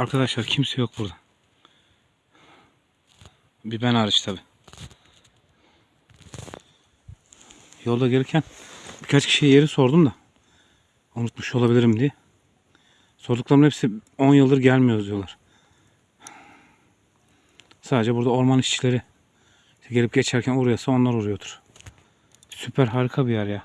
Arkadaşlar kimse yok burada. Bir ben hariç tabi. Yolda gelirken birkaç kişiye yeri sordum da unutmuş olabilirim diye. Sorduklarımın hepsi 10 yıldır gelmiyoruz diyorlar. Sadece burada orman işçileri işte gelip geçerken uğrayasa onlar uğruyordur. Süper harika bir yer ya.